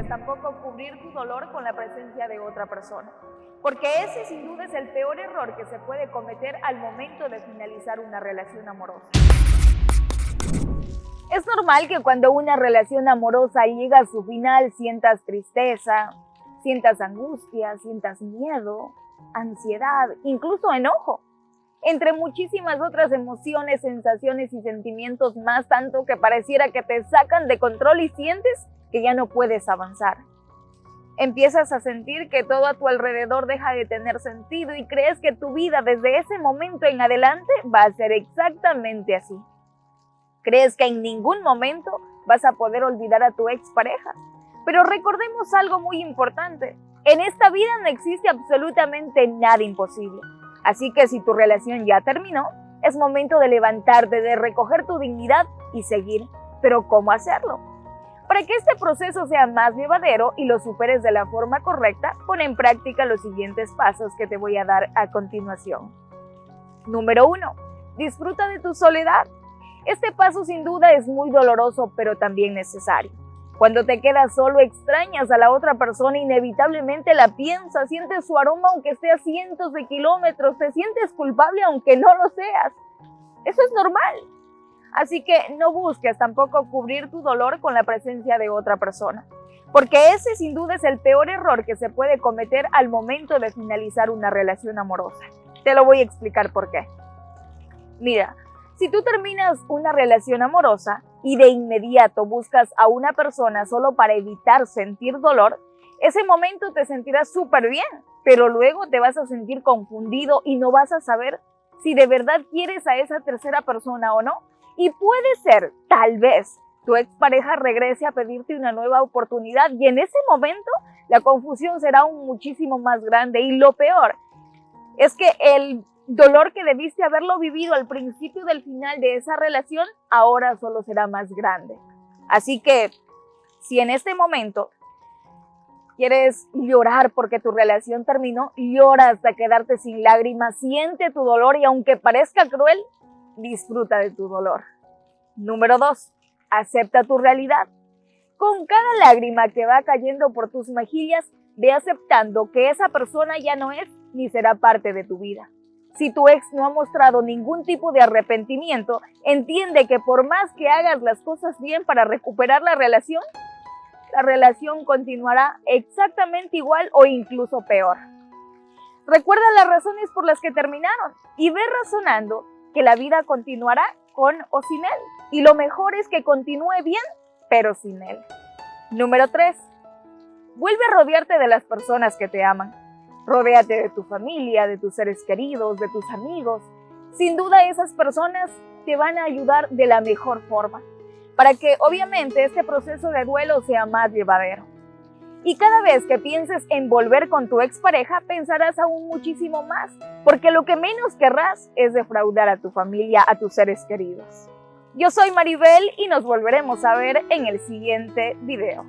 tampoco cubrir tu dolor con la presencia de otra persona, porque ese sin duda es el peor error que se puede cometer al momento de finalizar una relación amorosa. Es normal que cuando una relación amorosa llega a su final sientas tristeza, sientas angustia, sientas miedo, ansiedad, incluso enojo, entre muchísimas otras emociones, sensaciones y sentimientos más, tanto que pareciera que te sacan de control y sientes que ya no puedes avanzar. Empiezas a sentir que todo a tu alrededor deja de tener sentido y crees que tu vida desde ese momento en adelante va a ser exactamente así. Crees que en ningún momento vas a poder olvidar a tu expareja. Pero recordemos algo muy importante. En esta vida no existe absolutamente nada imposible. Así que si tu relación ya terminó, es momento de levantarte, de recoger tu dignidad y seguir. Pero ¿cómo hacerlo? Para que este proceso sea más llevadero y lo superes de la forma correcta, pon en práctica los siguientes pasos que te voy a dar a continuación. Número 1. Disfruta de tu soledad. Este paso sin duda es muy doloroso, pero también necesario. Cuando te quedas solo, extrañas a la otra persona, inevitablemente la piensas, sientes su aroma aunque esté a cientos de kilómetros, te sientes culpable aunque no lo seas. Eso es normal. Así que no busques tampoco cubrir tu dolor con la presencia de otra persona, porque ese sin duda es el peor error que se puede cometer al momento de finalizar una relación amorosa. Te lo voy a explicar por qué. Mira, si tú terminas una relación amorosa y de inmediato buscas a una persona solo para evitar sentir dolor, ese momento te sentirás súper bien, pero luego te vas a sentir confundido y no vas a saber si de verdad quieres a esa tercera persona o no. Y puede ser, tal vez, tu expareja regrese a pedirte una nueva oportunidad y en ese momento la confusión será aún muchísimo más grande y lo peor es que el dolor que debiste haberlo vivido al principio del final de esa relación, ahora solo será más grande. Así que, si en este momento quieres llorar porque tu relación terminó, llora hasta quedarte sin lágrimas, siente tu dolor y aunque parezca cruel, disfruta de tu dolor. Número 2. Acepta tu realidad. Con cada lágrima que va cayendo por tus mejillas, ve aceptando que esa persona ya no es ni será parte de tu vida. Si tu ex no ha mostrado ningún tipo de arrepentimiento, entiende que por más que hagas las cosas bien para recuperar la relación, la relación continuará exactamente igual o incluso peor. Recuerda las razones por las que terminaron y ve razonando que la vida continuará con o sin él. Y lo mejor es que continúe bien, pero sin él. Número 3. Vuelve a rodearte de las personas que te aman. Rodéate de tu familia, de tus seres queridos, de tus amigos. Sin duda esas personas te van a ayudar de la mejor forma, para que obviamente este proceso de duelo sea más llevadero. Y cada vez que pienses en volver con tu expareja, pensarás aún muchísimo más, porque lo que menos querrás es defraudar a tu familia, a tus seres queridos. Yo soy Maribel y nos volveremos a ver en el siguiente video.